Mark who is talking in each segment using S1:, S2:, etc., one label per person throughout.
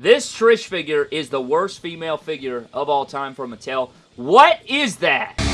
S1: This Trish figure is the worst female figure of all time from Mattel. What is that?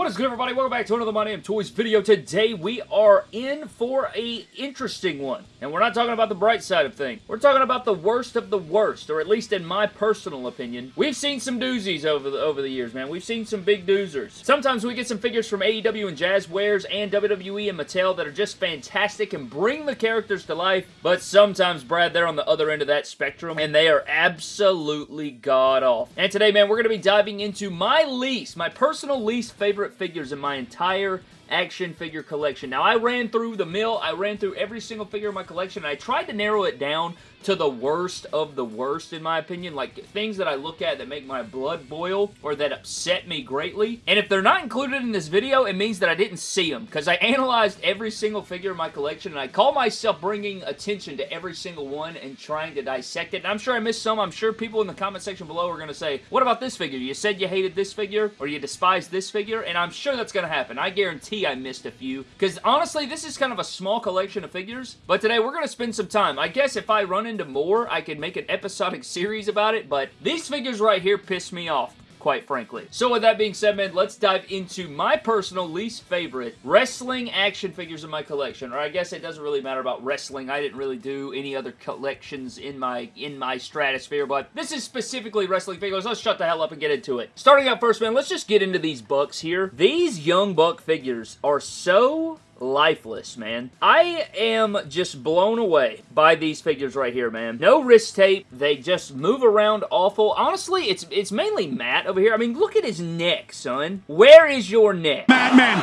S1: What is good, everybody? Welcome back to another My Damn Toys video. Today, we are in for a interesting one. And we're not talking about the bright side of things. We're talking about the worst of the worst, or at least in my personal opinion. We've seen some doozies over the, over the years, man. We've seen some big doozers. Sometimes we get some figures from AEW and Jazwares and WWE and Mattel that are just fantastic and bring the characters to life. But sometimes, Brad, they're on the other end of that spectrum, and they are absolutely god-off. And today, man, we're going to be diving into my least, my personal least favorite figures in my entire action figure collection. Now, I ran through the mill. I ran through every single figure in my collection, and I tried to narrow it down to the worst of the worst, in my opinion. Like, things that I look at that make my blood boil or that upset me greatly. And if they're not included in this video, it means that I didn't see them because I analyzed every single figure in my collection, and I call myself bringing attention to every single one and trying to dissect it. And I'm sure I missed some. I'm sure people in the comment section below are going to say, what about this figure? You said you hated this figure or you despised this figure, and I'm sure that's going to happen. I guarantee I missed a few because honestly, this is kind of a small collection of figures, but today we're going to spend some time. I guess if I run into more, I could make an episodic series about it, but these figures right here piss me off quite frankly. So with that being said, man, let's dive into my personal least favorite wrestling action figures in my collection. Or I guess it doesn't really matter about wrestling. I didn't really do any other collections in my in my stratosphere, but this is specifically wrestling figures. Let's shut the hell up and get into it. Starting out first, man, let's just get into these bucks here. These Young Buck figures are so lifeless, man. I am just blown away by these figures right here, man. No wrist tape. They just move around awful. Honestly, it's it's mainly Matt over here. I mean, look at his neck, son. Where is your neck?
S2: Madman!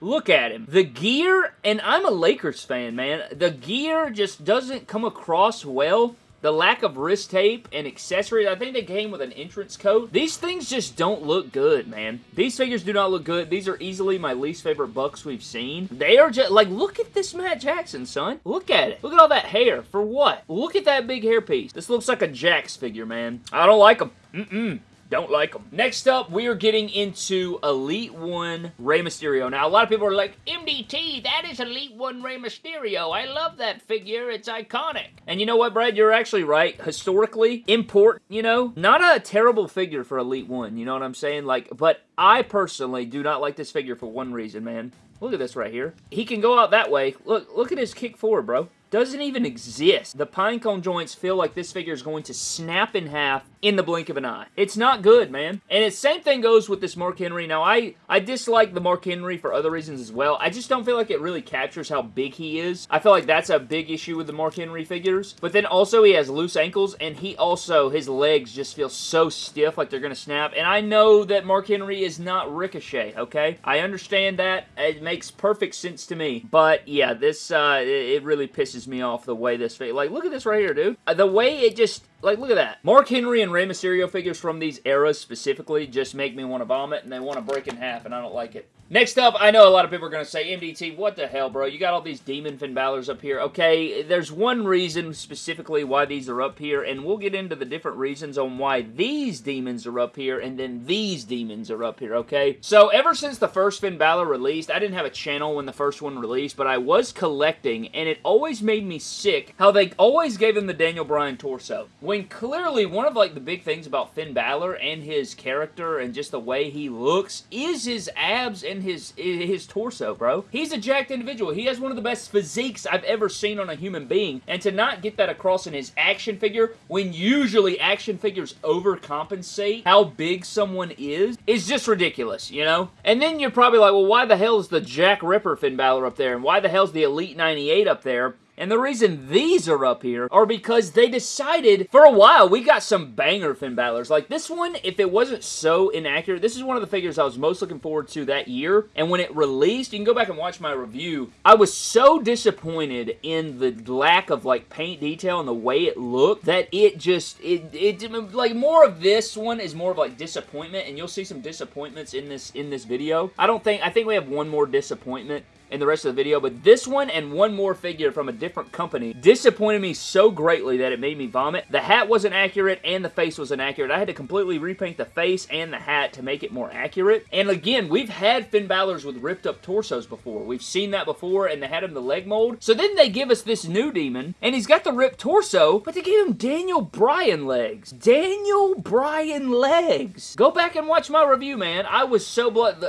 S1: Look at him. The gear, and I'm a Lakers fan, man. The gear just doesn't come across well the lack of wrist tape and accessories. I think they came with an entrance coat. These things just don't look good, man. These figures do not look good. These are easily my least favorite Bucks we've seen. They are just, like, look at this Matt Jackson, son. Look at it. Look at all that hair. For what? Look at that big hairpiece. This looks like a Jakks figure, man. I don't like them. Mm-mm. Don't like them. Next up, we are getting into Elite 1 Rey Mysterio. Now, a lot of people are like, MDT, that is Elite 1 Rey Mysterio. I love that figure. It's iconic. And you know what, Brad? You're actually right. Historically, important, you know? Not a terrible figure for Elite 1, you know what I'm saying? Like, but I personally do not like this figure for one reason, man. Look at this right here. He can go out that way. Look, look at his kick forward, bro doesn't even exist. The pinecone joints feel like this figure is going to snap in half in the blink of an eye. It's not good, man. And the same thing goes with this Mark Henry. Now, I, I dislike the Mark Henry for other reasons as well. I just don't feel like it really captures how big he is. I feel like that's a big issue with the Mark Henry figures. But then also he has loose ankles, and he also, his legs just feel so stiff like they're going to snap. And I know that Mark Henry is not Ricochet, okay? I understand that. It makes perfect sense to me. But yeah, this, uh, it really pisses pisses me off the way this. Like, look at this right here, dude. Uh, the way it just like, look at that. Mark Henry and Rey Mysterio figures from these eras specifically just make me want to vomit, and they want to break in half, and I don't like it. Next up, I know a lot of people are going to say, MDT, what the hell, bro? You got all these Demon Finn Balor's up here. Okay, there's one reason specifically why these are up here, and we'll get into the different reasons on why these demons are up here, and then these demons are up here, okay? So, ever since the first Finn Balor released, I didn't have a channel when the first one released, but I was collecting, and it always made me sick how they always gave him the Daniel Bryan torso. When clearly one of like the big things about Finn Balor and his character and just the way he looks is his abs and his his torso, bro. He's a jacked individual. He has one of the best physiques I've ever seen on a human being. And to not get that across in his action figure, when usually action figures overcompensate how big someone is, is just ridiculous, you know? And then you're probably like, well, why the hell is the Jack Ripper Finn Balor up there? And why the hell's the Elite 98 up there? And the reason these are up here are because they decided, for a while, we got some banger Finn Balor's. Like, this one, if it wasn't so inaccurate, this is one of the figures I was most looking forward to that year. And when it released, you can go back and watch my review, I was so disappointed in the lack of, like, paint detail and the way it looked that it just, it, it, like, more of this one is more of, like, disappointment, and you'll see some disappointments in this, in this video. I don't think, I think we have one more disappointment in the rest of the video, but this one and one more figure from a different company disappointed me so greatly that it made me vomit. The hat wasn't accurate and the face was inaccurate. I had to completely repaint the face and the hat to make it more accurate. And again, we've had Finn Balor's with ripped up torsos before. We've seen that before and they had him the leg mold. So then they give us this new demon and he's got the ripped torso, but they gave him Daniel Bryan legs. Daniel Bryan legs. Go back and watch my review, man. I was so blood.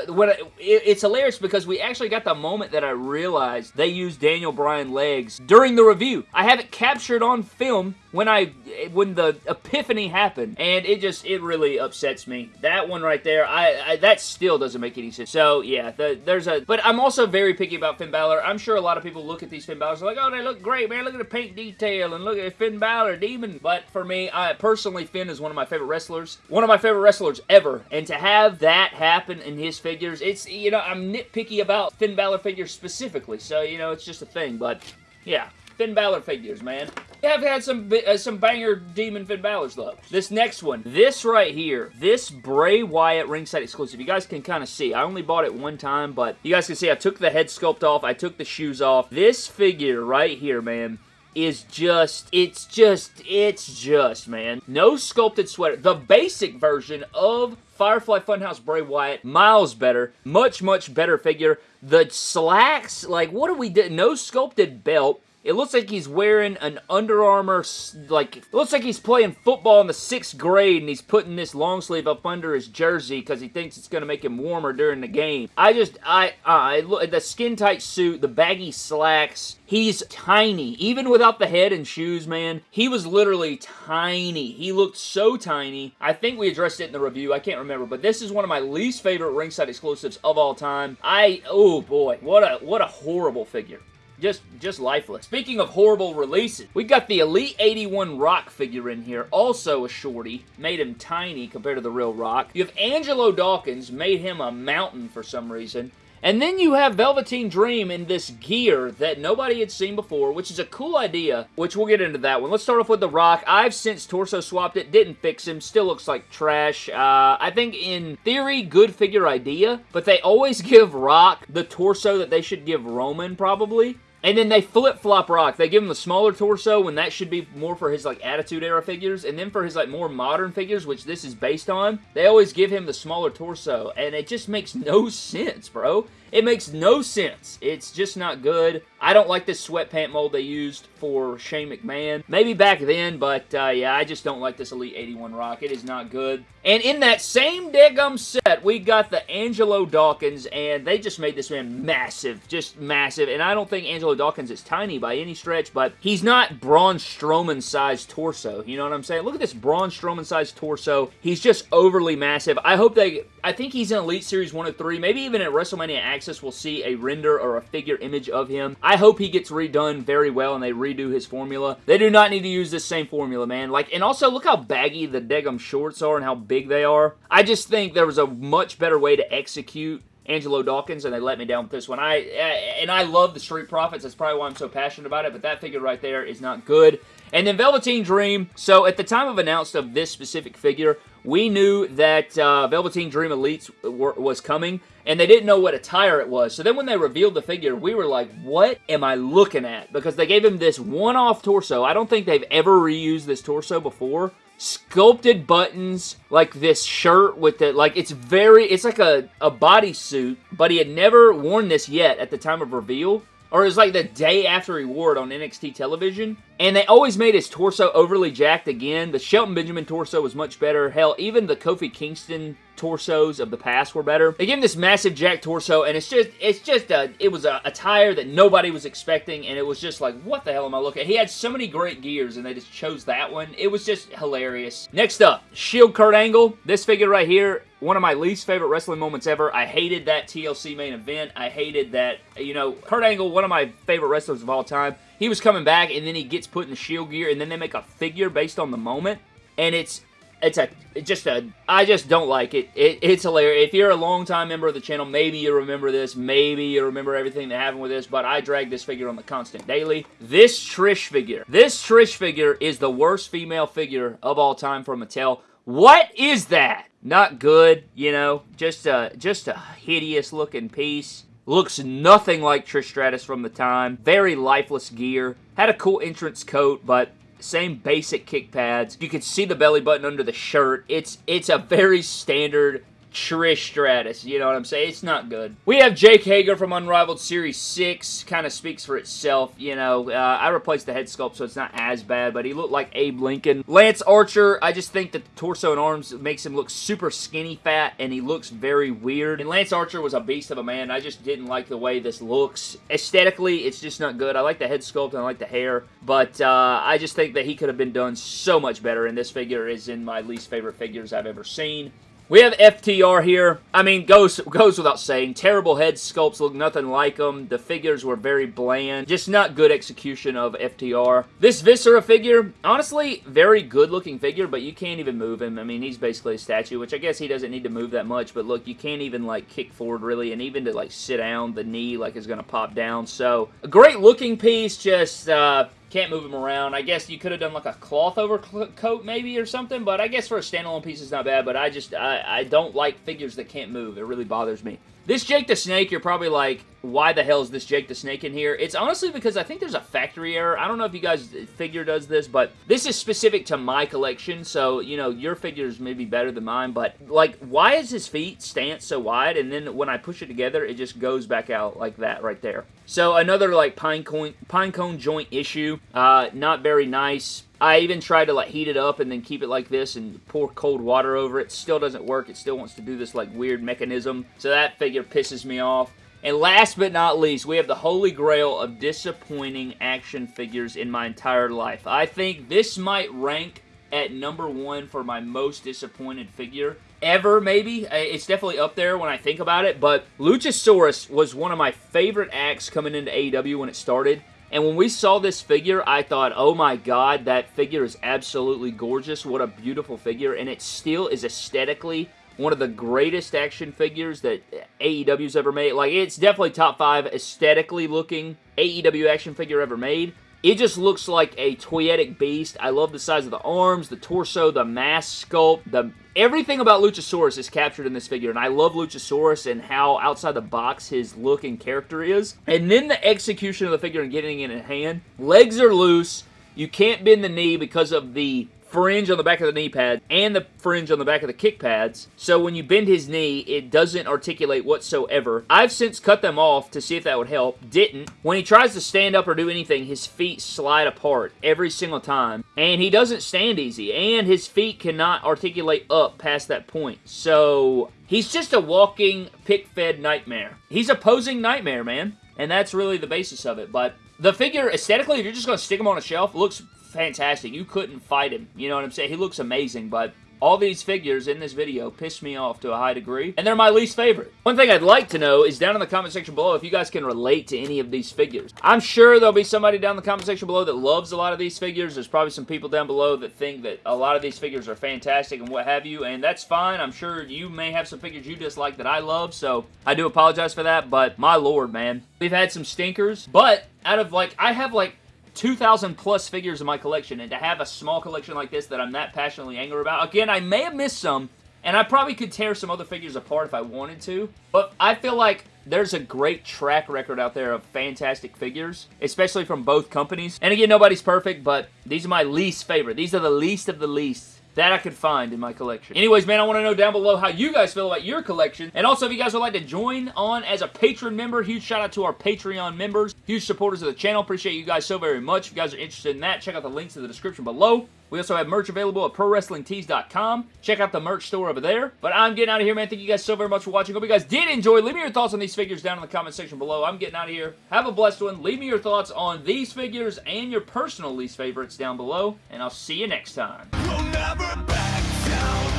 S1: It's hilarious because we actually got the moment that I realized they used Daniel Bryan legs during the review. I have it captured on film when I when the epiphany happened, and it just it really upsets me. That one right there, I, I that still doesn't make any sense. So yeah, the, there's a. But I'm also very picky about Finn Balor. I'm sure a lot of people look at these Finn Balors like, oh, they look great, man. Look at the paint detail and look at Finn Balor, demon. But for me, I personally Finn is one of my favorite wrestlers, one of my favorite wrestlers ever, and to have that happen in his figures, it's you know I'm nitpicky about Finn Balor figures specifically. So you know it's just a thing, but yeah. Finn Balor figures, man. We have had some uh, some banger Demon Finn Balor's, though. This next one, this right here, this Bray Wyatt ringside exclusive, you guys can kind of see. I only bought it one time, but you guys can see I took the head sculpt off, I took the shoes off. This figure right here, man, is just, it's just, it's just, man. No sculpted sweater. The basic version of Firefly Funhouse Bray Wyatt, miles better, much, much better figure. The slacks, like, what do we do? No sculpted belt. It looks like he's wearing an Under Armour, like, looks like he's playing football in the sixth grade and he's putting this long sleeve up under his jersey because he thinks it's going to make him warmer during the game. I just, I, I look the skin tight suit, the baggy slacks, he's tiny. Even without the head and shoes, man, he was literally tiny. He looked so tiny. I think we addressed it in the review. I can't remember, but this is one of my least favorite ringside exclusives of all time. I, oh boy, what a, what a horrible figure. Just, just lifeless. Speaking of horrible releases, we've got the Elite 81 Rock figure in here. Also a shorty. Made him tiny compared to the real Rock. You have Angelo Dawkins. Made him a mountain for some reason. And then you have Velveteen Dream in this gear that nobody had seen before, which is a cool idea, which we'll get into that one. Let's start off with The Rock. I've since torso swapped it, didn't fix him, still looks like trash. Uh, I think in theory, good figure idea, but they always give Rock the torso that they should give Roman, probably. And then they flip-flop Rock. They give him the smaller torso when that should be more for his like Attitude Era figures. And then for his like more modern figures, which this is based on, they always give him the smaller torso. And it just makes no sense, bro. It makes no sense. It's just not good. I don't like this sweatpant mold they used for Shane McMahon. Maybe back then, but uh, yeah, I just don't like this Elite 81 Rock. It is not good. And in that same daggum set, we got the Angelo Dawkins, and they just made this man massive. Just massive. And I don't think Angelo Dawkins is tiny by any stretch, but he's not Braun Strowman-sized torso. You know what I'm saying? Look at this Braun Strowman-sized torso. He's just overly massive. I hope they... I think he's in Elite Series 1 of 3. Maybe even at WrestleMania Access, we'll see a render or a figure image of him. I hope he gets redone very well and they redo his formula. They do not need to use this same formula, man. Like, and also look how baggy the Degum shorts are and how big they are. I just think there was a much better way to execute Angelo Dawkins, and they let me down with this one. I eh, And I love the Street Profits. That's probably why I'm so passionate about it, but that figure right there is not good. And then Velveteen Dream. So at the time of announced of this specific figure, we knew that uh, Velveteen Dream Elites was coming, and they didn't know what attire it was. So then when they revealed the figure, we were like, what am I looking at? Because they gave him this one-off torso. I don't think they've ever reused this torso before. Sculpted buttons, like this shirt with the, like, it's very, it's like a, a bodysuit, but he had never worn this yet at the time of reveal or it was like the day after he wore it on NXT television. And they always made his torso overly jacked again. The Shelton Benjamin torso was much better. Hell, even the Kofi Kingston torsos of the past were better. They gave him this massive jack torso, and it's just, it's just a, it was a attire that nobody was expecting, and it was just like, what the hell am I looking at? He had so many great gears, and they just chose that one. It was just hilarious. Next up, Shield Kurt Angle. This figure right here, one of my least favorite wrestling moments ever. I hated that TLC main event. I hated that, you know, Kurt Angle, one of my favorite wrestlers of all time. He was coming back, and then he gets put in the Shield gear, and then they make a figure based on the moment. And it's it's a it's just a I just don't like it. it. It's hilarious. If you're a long-time member of the channel, maybe you remember this, maybe you remember everything that happened with this, but I drag this figure on the constant daily. This Trish figure, this Trish figure is the worst female figure of all time from Mattel. What is that? Not good, you know, just a just a hideous looking piece. Looks nothing like Trish Stratus from the time. Very lifeless gear. Had a cool entrance coat, but same basic kick pads. You can see the belly button under the shirt. It's it's a very standard Trish Stratus. You know what I'm saying? It's not good. We have Jake Hager from Unrivaled Series 6. Kind of speaks for itself. You know, uh, I replaced the head sculpt, so it's not as bad, but he looked like Abe Lincoln. Lance Archer, I just think that the torso and arms makes him look super skinny fat, and he looks very weird. And Lance Archer was a beast of a man. I just didn't like the way this looks. Aesthetically, it's just not good. I like the head sculpt and I like the hair, but uh, I just think that he could have been done so much better, and this figure is in my least favorite figures I've ever seen. We have FTR here. I mean, goes goes without saying. Terrible head sculpts look nothing like them. The figures were very bland. Just not good execution of FTR. This Viscera figure, honestly, very good looking figure, but you can't even move him. I mean, he's basically a statue, which I guess he doesn't need to move that much, but look, you can't even, like, kick forward, really, and even to, like, sit down, the knee, like, is going to pop down. So, a great looking piece, just, uh, can't move them around. I guess you could have done like a cloth overcoat maybe or something, but I guess for a standalone piece it's not bad, but I just, I, I don't like figures that can't move. It really bothers me. This Jake the Snake, you're probably like, why the hell is this Jake the Snake in here? It's honestly because I think there's a factory error. I don't know if you guys figure does this, but this is specific to my collection, so, you know, your figures may be better than mine, but, like, why is his feet stance so wide, and then when I push it together, it just goes back out like that right there. So, another, like, pine cone, pine cone joint issue. Uh, not very nice. I even tried to like heat it up and then keep it like this and pour cold water over it. Still doesn't work. It still wants to do this like weird mechanism. So that figure pisses me off. And last but not least, we have the holy grail of disappointing action figures in my entire life. I think this might rank at number one for my most disappointed figure ever, maybe. It's definitely up there when I think about it, but Luchasaurus was one of my favorite acts coming into AEW when it started. And when we saw this figure, I thought, oh my god, that figure is absolutely gorgeous. What a beautiful figure. And it still is aesthetically one of the greatest action figures that AEW's ever made. Like, it's definitely top five aesthetically looking AEW action figure ever made. It just looks like a toyetic beast. I love the size of the arms, the torso, the mask sculpt, the everything about Luchasaurus is captured in this figure, and I love Luchasaurus and how outside the box his look and character is. And then the execution of the figure and getting it in hand. Legs are loose. You can't bend the knee because of the fringe on the back of the knee pad and the fringe on the back of the kick pads. So when you bend his knee, it doesn't articulate whatsoever. I've since cut them off to see if that would help. Didn't. When he tries to stand up or do anything, his feet slide apart every single time. And he doesn't stand easy. And his feet cannot articulate up past that point. So he's just a walking pick-fed nightmare. He's a posing nightmare, man. And that's really the basis of it. But the figure, aesthetically, if you're just going to stick him on a shelf, looks fantastic. You couldn't fight him. You know what I'm saying? He looks amazing, but all these figures in this video piss me off to a high degree, and they're my least favorite. One thing I'd like to know is down in the comment section below if you guys can relate to any of these figures. I'm sure there'll be somebody down in the comment section below that loves a lot of these figures. There's probably some people down below that think that a lot of these figures are fantastic and what have you, and that's fine. I'm sure you may have some figures you dislike that I love, so I do apologize for that, but my lord, man. We've had some stinkers, but out of like, I have like 2,000 plus figures in my collection, and to have a small collection like this that I'm that passionately angry about, again, I may have missed some, and I probably could tear some other figures apart if I wanted to, but I feel like there's a great track record out there of fantastic figures, especially from both companies. And again, nobody's perfect, but these are my least favorite. These are the least of the least that I could find in my collection. Anyways, man, I want to know down below how you guys feel about your collection. And also, if you guys would like to join on as a Patreon member, huge shout out to our Patreon members, huge supporters of the channel. Appreciate you guys so very much. If you guys are interested in that, check out the links in the description below. We also have merch available at ProWrestlingTees.com. Check out the merch store over there. But I'm getting out of here, man. Thank you guys so very much for watching. Hope you guys did enjoy. Leave me your thoughts on these figures down in the comment section below. I'm getting out of here. Have a blessed one. Leave me your thoughts on these figures and your personal least favorites down below. And I'll see you next time. We'll